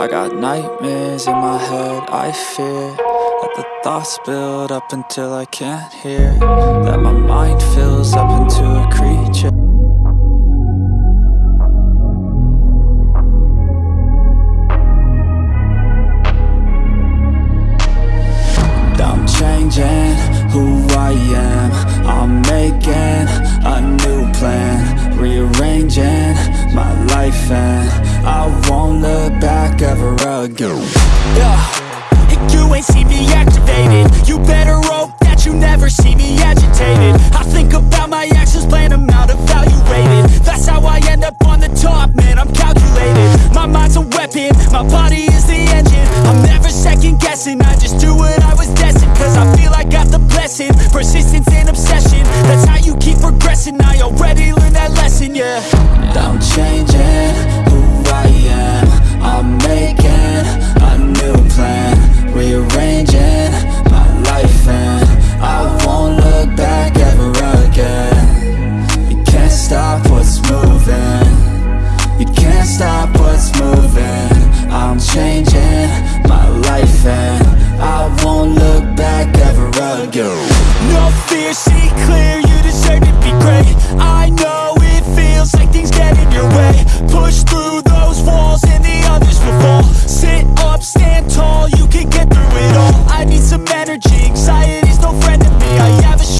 I got nightmares in my head, I fear That the thoughts build up until I can't hear That my mind fills up into a creature. I'm changing who I am. I'm making a new plan Rearranging my life and again Yeah, you ain't see me activated You better hope that you never see me agitated. I think about my actions, plan them out, evaluated That's how I end up on the top, man, I'm calculated. My mind's a weapon, my body is the engine. I'm never second guessing, I just do what I was destined Cause I feel I got the blessing, persistence and obsession That's how you keep progressing, I already learned that lesson, yeah. I'm changing what's moving. I'm changing my life and I won't look back ever again. No fear, see clear,